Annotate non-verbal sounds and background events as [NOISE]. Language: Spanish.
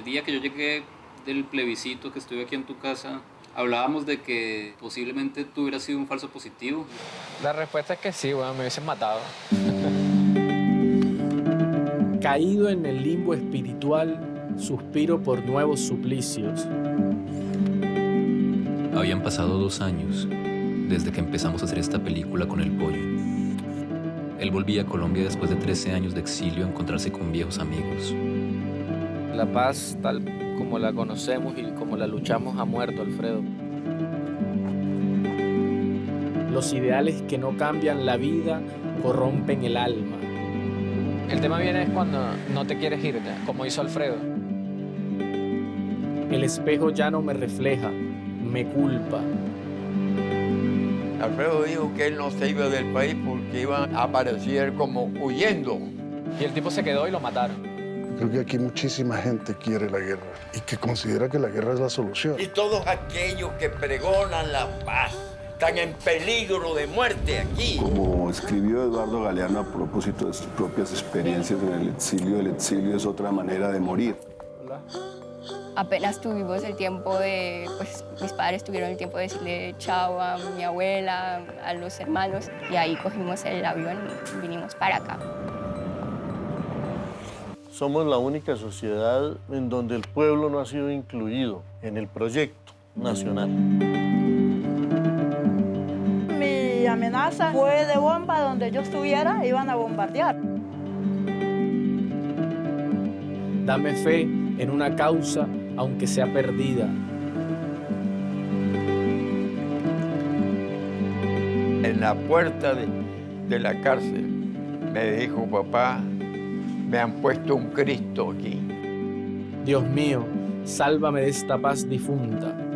El día que yo llegué del plebiscito, que estuve aquí en tu casa, hablábamos de que posiblemente tú hubieras sido un falso positivo. La respuesta es que sí, bueno, me hubiesen matado. [LAUGHS] Caído en el limbo espiritual, suspiro por nuevos suplicios. Habían pasado dos años desde que empezamos a hacer esta película con el pollo. Él volvía a Colombia después de 13 años de exilio a encontrarse con viejos amigos. La paz tal como la conocemos y como la luchamos ha muerto, Alfredo. Los ideales que no cambian la vida corrompen el alma. El tema viene es cuando no te quieres irte, como hizo Alfredo. El espejo ya no me refleja, me culpa. Alfredo dijo que él no se iba del país porque iban a aparecer como huyendo. Y el tipo se quedó y lo mataron. Creo que aquí muchísima gente quiere la guerra y que considera que la guerra es la solución. Y todos aquellos que pregonan la paz están en peligro de muerte aquí. Como escribió Eduardo Galeano a propósito de sus propias experiencias en el exilio, el exilio es otra manera de morir. Apenas tuvimos el tiempo de, pues mis padres tuvieron el tiempo de decirle chao a mi abuela, a los hermanos, y ahí cogimos el avión y vinimos para acá. Somos la única sociedad en donde el pueblo no ha sido incluido en el proyecto nacional. Mi amenaza fue de bomba, donde yo estuviera iban a bombardear. Dame fe en una causa aunque sea perdida. En la puerta de, de la cárcel me dijo, papá, me han puesto un Cristo aquí. Dios mío, sálvame de esta paz difunta.